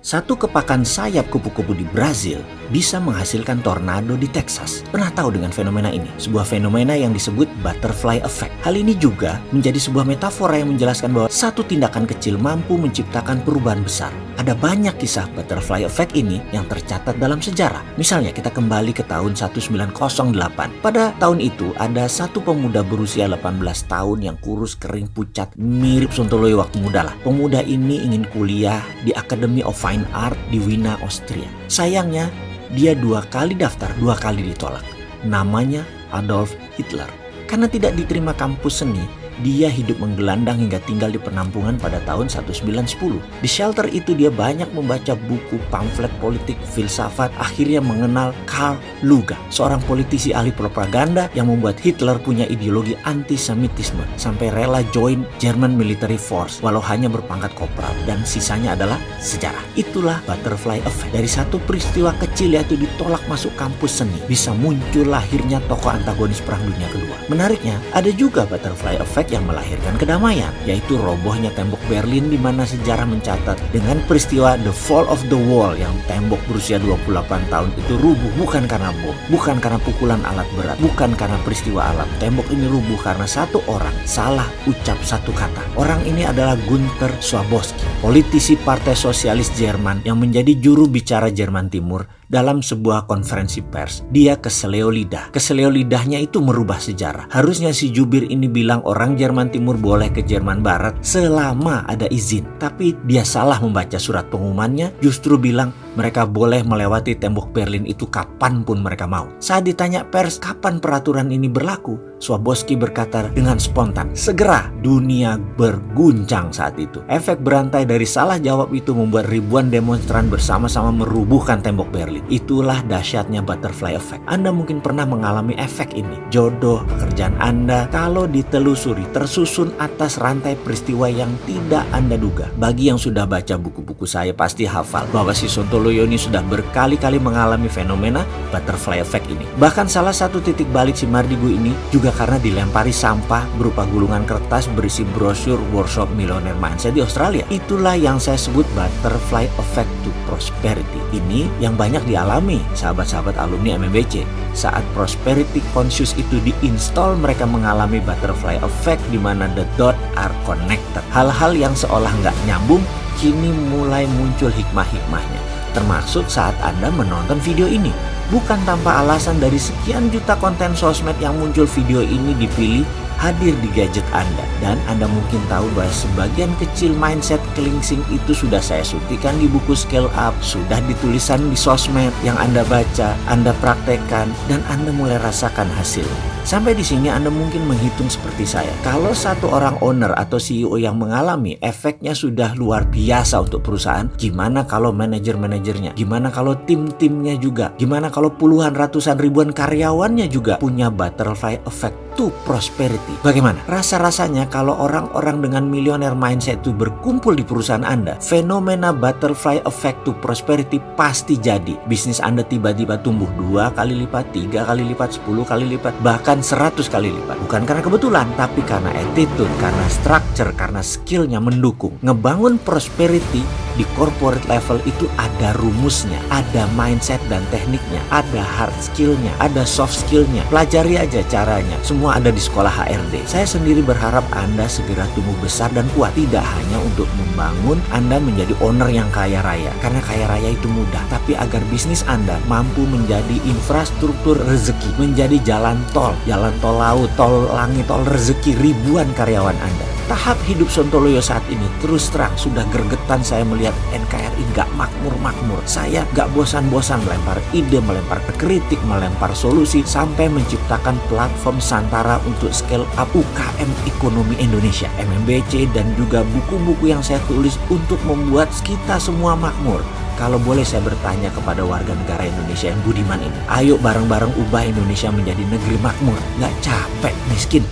Satu kepakan sayap kupu-kupu di Brazil bisa menghasilkan tornado di Texas. Pernah tahu dengan fenomena ini? Sebuah fenomena yang disebut butterfly effect. Hal ini juga menjadi sebuah metafora yang menjelaskan bahwa satu tindakan kecil mampu menciptakan perubahan besar. Ada banyak kisah butterfly effect ini yang tercatat dalam sejarah. Misalnya kita kembali ke tahun 1908. Pada tahun itu ada satu pemuda berusia 18 tahun yang kurus, kering, pucat, mirip Sontoloyo waktu muda lah. Pemuda ini ingin kuliah di Academy of Fine Art di Wina, Austria. Sayangnya, dia dua kali daftar, dua kali ditolak. Namanya Adolf Hitler. Karena tidak diterima kampus seni, dia hidup menggelandang hingga tinggal di penampungan pada tahun 1910. Di shelter itu dia banyak membaca buku, pamflet politik, filsafat, akhirnya mengenal Karl Luga, seorang politisi ahli propaganda yang membuat Hitler punya ideologi antisemitisme sampai rela join German Military Force walau hanya berpangkat kopral dan sisanya adalah sejarah. Itulah butterfly effect. Dari satu peristiwa kecil yaitu ditolak masuk kampus seni bisa muncul lahirnya tokoh antagonis Perang Dunia Kedua. Menariknya, ada juga butterfly effect yang melahirkan kedamaian, yaitu robohnya tembok Berlin di mana sejarah mencatat dengan peristiwa The Fall of the Wall yang tembok berusia 28 tahun itu rubuh bukan karena bom, bukan karena pukulan alat berat, bukan karena peristiwa alam. Tembok ini rubuh karena satu orang salah ucap satu kata. Orang ini adalah Gunther Swabowski, politisi Partai Sosialis Jerman yang menjadi juru bicara Jerman Timur dalam sebuah konferensi pers. Dia keseleo lidah. Keseleo lidahnya itu merubah sejarah. Harusnya si jubir ini bilang orang Jerman Timur boleh ke Jerman Barat selama ada izin. Tapi dia salah membaca surat pengumumannya, justru bilang mereka boleh melewati tembok Berlin itu kapan pun mereka mau. Saat ditanya pers kapan peraturan ini berlaku, Swaboski berkata dengan spontan, segera dunia berguncang saat itu. Efek berantai dari salah jawab itu membuat ribuan demonstran bersama-sama merubuhkan tembok Berlin. Itulah dahsyatnya butterfly effect. Anda mungkin pernah mengalami efek ini. Jodoh, pekerjaan Anda, kalau ditelusuri tersusun atas rantai peristiwa yang tidak Anda duga. Bagi yang sudah baca buku-buku saya pasti hafal bahwa si Sontoloyo ini sudah berkali-kali mengalami fenomena butterfly effect ini. Bahkan salah satu titik balik si Mardigu ini juga juga karena dilempari sampah berupa gulungan kertas berisi brosur workshop millionaire mindset di Australia. Itulah yang saya sebut butterfly effect to prosperity. Ini yang banyak dialami sahabat-sahabat alumni MMBC. Saat prosperity conscious itu diinstal, mereka mengalami butterfly effect di mana the dot are connected. Hal-hal yang seolah nggak nyambung kini mulai muncul hikmah-hikmahnya. Termasuk saat Anda menonton video ini. Bukan tanpa alasan dari sekian juta konten sosmed yang muncul video ini dipilih hadir di gadget Anda. Dan Anda mungkin tahu bahwa sebagian kecil mindset cleansing itu sudah saya suntikan di buku Scale Up, sudah ditulisan di sosmed yang Anda baca, Anda praktekkan, dan Anda mulai rasakan hasilnya. Sampai di sini Anda mungkin menghitung seperti saya. Kalau satu orang owner atau CEO yang mengalami efeknya sudah luar biasa untuk perusahaan, gimana kalau manajer-manajernya? Gimana kalau tim-timnya juga? Gimana kalau puluhan ratusan ribuan karyawannya juga punya butterfly effect to prosperity? Bagaimana? Rasa-rasanya kalau orang-orang dengan millionaire mindset itu berkumpul di perusahaan Anda, fenomena butterfly effect to prosperity pasti jadi. Bisnis Anda tiba-tiba tumbuh dua kali lipat, tiga kali lipat, sepuluh kali lipat, bahkan 100 kali lipat. Bukan karena kebetulan, tapi karena attitude, karena structure, karena skillnya mendukung. Ngebangun prosperity di corporate level itu ada rumusnya, ada mindset dan tekniknya, ada hard skillnya, ada soft skillnya. Pelajari aja caranya. Semua ada di sekolah HRD. Saya sendiri berharap Anda segera tumbuh besar dan kuat. Tidak hanya untuk membangun Anda menjadi owner yang kaya raya. Karena kaya raya itu mudah. Tapi agar bisnis Anda mampu menjadi infrastruktur rezeki, menjadi jalan tol, jalan tol laut, tol langit, tol rezeki ribuan karyawan Anda. Tahap hidup Sontoloyo saat ini terus terang sudah gergetan saya melihat NKRI gak makmur-makmur. Saya gak bosan-bosan melempar ide, melempar kritik, melempar solusi sampai menciptakan platform Santara untuk scale up UKM ekonomi Indonesia, MMBC dan juga buku-buku yang saya tulis untuk membuat kita semua makmur. Kalau boleh saya bertanya kepada warga negara Indonesia yang budiman ini, ayo bareng-bareng ubah Indonesia menjadi negeri makmur, nggak capek, miskin,